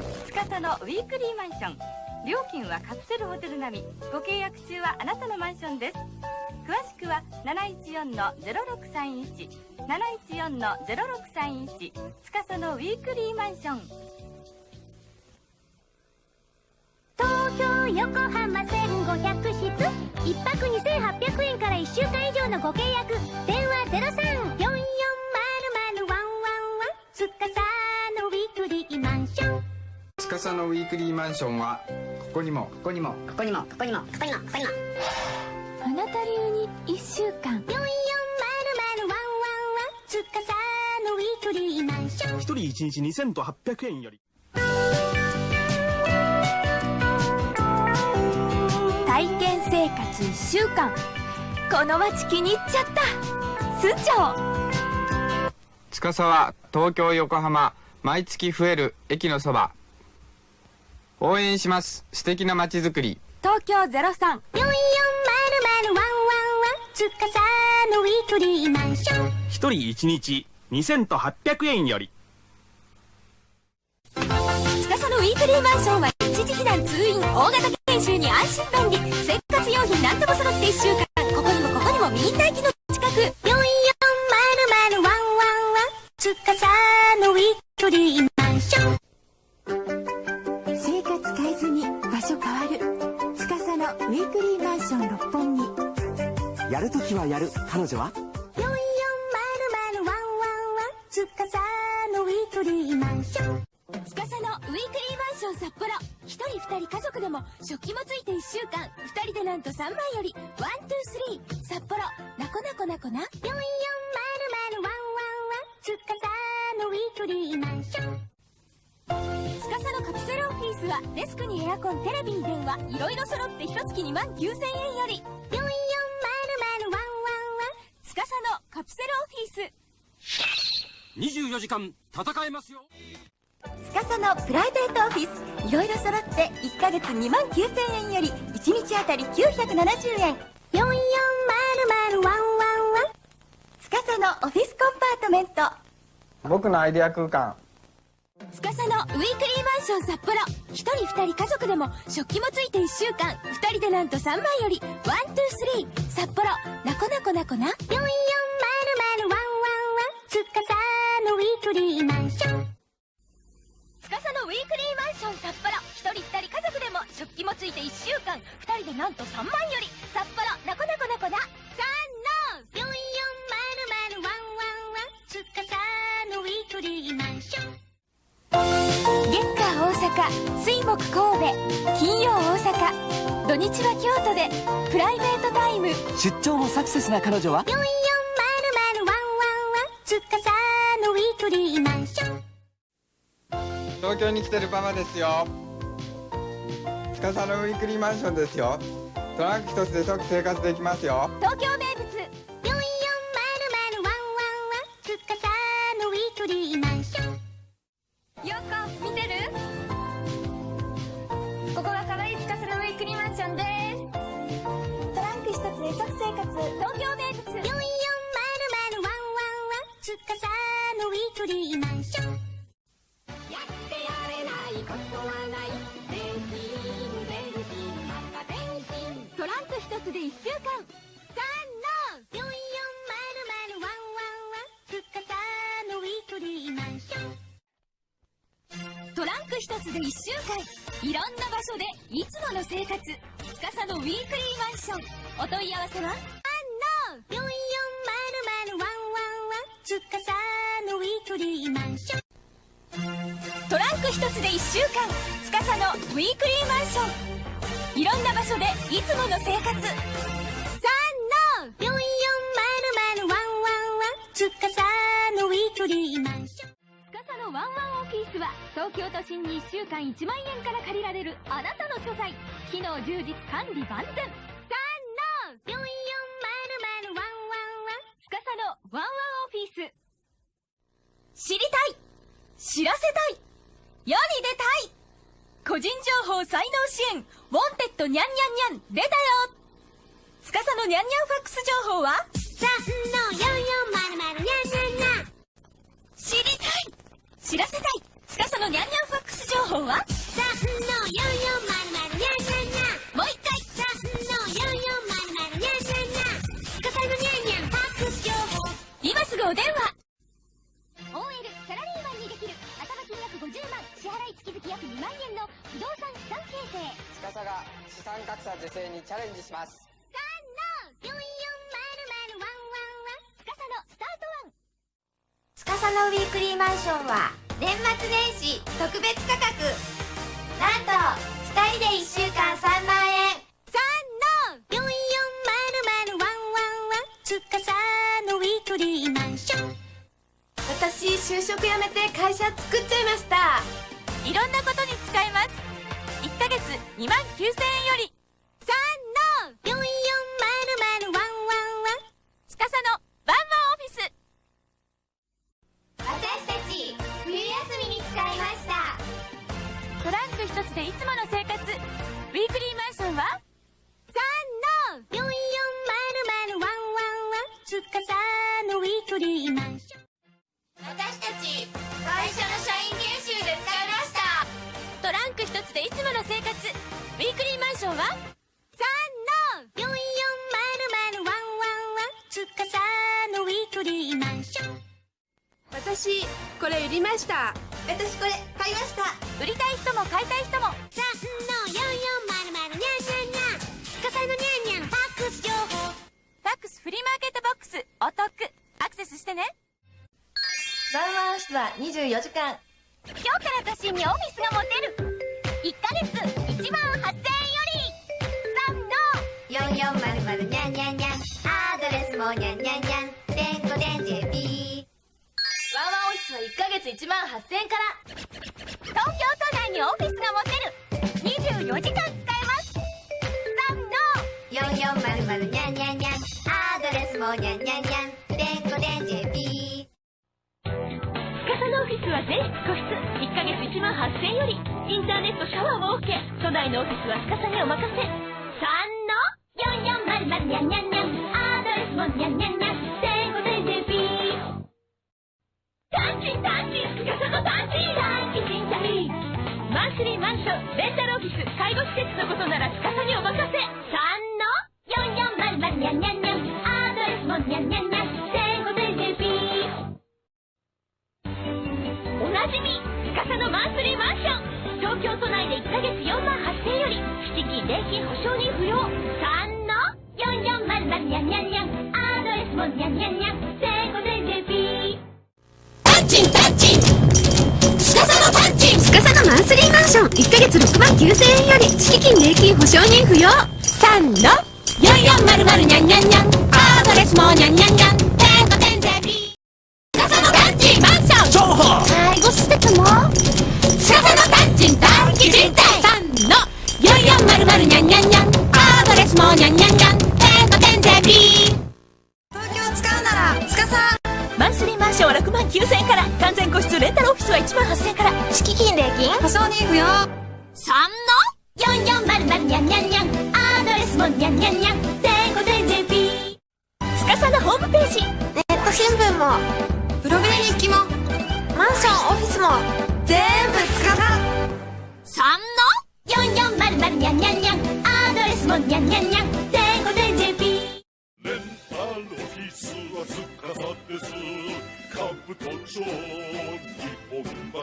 生活できる司のウィークリーマンション。料金はカプセルホテル並み。ご契約中はあなたのマンションです。詳しくは714-0631 714-0631司のウィークリーマンション。東京横浜1500室。1泊2800円から1週間以上のご契約。電話03つかさのウィークリーマンションはここにもここにも。ここにもここにもここにもここにも。あなた流に1週間。4400ワンワンワつかさのウィークリーマンション。一人一日2800円より。体験生活1週間。この街気に入っちゃった。は東京横浜毎月増える駅のそば応援します。素敵な街づくり。東京03 4400ワンワンワン。つかさのウィークリーマンション一人一日。2000と800円より。司のウィークリーマンションは一時避難通院大型研修に安心便利ンション札幌一人二人家族でも食器もついて1週間。二人でなんと3万より。 One two three。札幌なこなこなこな。4400ワンワンつかさのウィークリーマンション。つかさのカプセルオフィスはデスクにエアコンテレビに電話。いろいろ揃って一月2万9000円より。4400ワンワンつかさのカプセルオフィス。24時間戦えますよつかさのプライベートオフィス。いろいろ揃って1ヶ月2万9000円より1日あたり970円。4400ワンワン司のオフィスコンパートメント。僕のアイデア空間。司のウィークリーマンション札幌。1人2人家族でも食器もついて1週間。2人でなんと3万より。 One two three。札幌なこなこなこな？4400ついて1週間2人でなんと3万より。札幌なこなこなこな3の4400つかさのウィークリーマンション。月火大阪水木神戸。金曜大阪。土日は京都で。プライベートタイム。出張もサクセスな彼女は？4400ワンワン。つかさのウィークリーマンション。東京に来てるパパですよ司のウィークリーマンションですよ。トランク一つで即生活できますよ。東京つで1週間いろんな場所でいつもの生活。司のウィークリーマンション。お問い合わせは？4400ワンワンつかさのウィークリーマンショントランク一つで1週間司のウィークリーマンション。いろんな場所でいつもの生活スは東京都心に1週間1万円から借りられるあなたの書斎。機能充実管理万全。3の4400ワンワン司のワンワンオフィス。知りたい。知らせたい。世に出たい。個人情報才能支援。 Wanted ニャンニャンニャン。出たよ。司のニャンニャンファックス情報は？3の4400ニャンニャンニャン。知りたい。知らせたい司のニャンニャンファックス情報は？のニャンニャンニャンもう一回。3のさニャンニャンニャンのニャンニャンファックス情報。今すぐお電話。OL サラリーマンにできる。頭金額50万。支払い月々約2万円の不動産資産形成。司が資産格差是正にチャレンジします。3のさワンワンワン。のスタートワン。のウィークリーマンションは年末年始特別価格。なんと2人で1週間3万円。3の4400ワンワンワン司のウィークリーマンション。私就職辞めて会社作っちゃいました。いろんなことに使えます。1ヶ月2万9000円よりン司のウィークリーマンション私たち会社の社員研修で使いました。トランク一つでいつもの生活。ウィークリーマンションは3の4400ワンワンワン。司のウィークリーマンション。私これ売りました。私これ買いました。売りたい人も買いたい人も。3の4400スお得。アクセスしてね。ワンワン室は24時間。今日から都心にオフィスが持てる。1ヶ月1万8000円より。3の4400にゃんにゃんにゃんアドレスもにゃんにゃんにゃんてんこてん JP ワンワンオフィスは1ヶ月1万8000円から。東京都内にオフィスが持てる。24時間使えます。3の4400にゃんにゃんにゃん8000よりインターネットシャワーを OK 都内のオフィスは司にお任せ。月4万8000円より敷金礼金保証人不要3の4400ニャンニャンニャンアドレスもニャンニャンニャン天国で JP タンチンタンチン。司のタンチン。司のマンスリーマンション。1ヶ月6万9000円より敷金礼金保証人不要3の4400ニャンニャンニャンアドレスもニャンニャンニャンネット新聞も。ブログで日記も。マンションオフィスも全部司3の4400ニャンニャンニャンアドレスもニャンニャンニャン天国で JP レンタルオフィスはつかさです。カブト町日本橋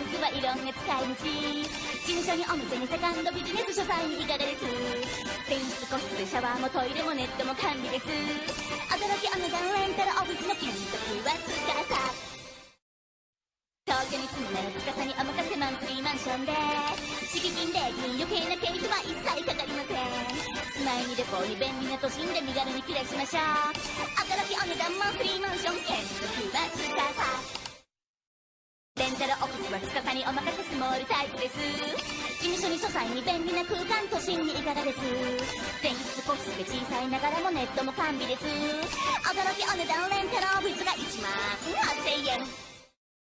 せレンタルオフィスはいろんな使い道事務所にお店にセカンドビジネス書斎にいかがです転出個室でシャワーもトイレもネットも完備です驚きお値段レンタルオフィスの金額はつかさ東京に住むなら司にお任せマンスリーマンションで敷金礼金余計な経費は一切かかりません住まいに旅行に便利な都心で身軽に暮らしましょう驚きお値段マンスリータイプです。事務所に書斎に便利な空間都心にいかがです。全室ポスで小さいながらもネットも完備です。驚きお値段レンタルオフィスが1万8000円。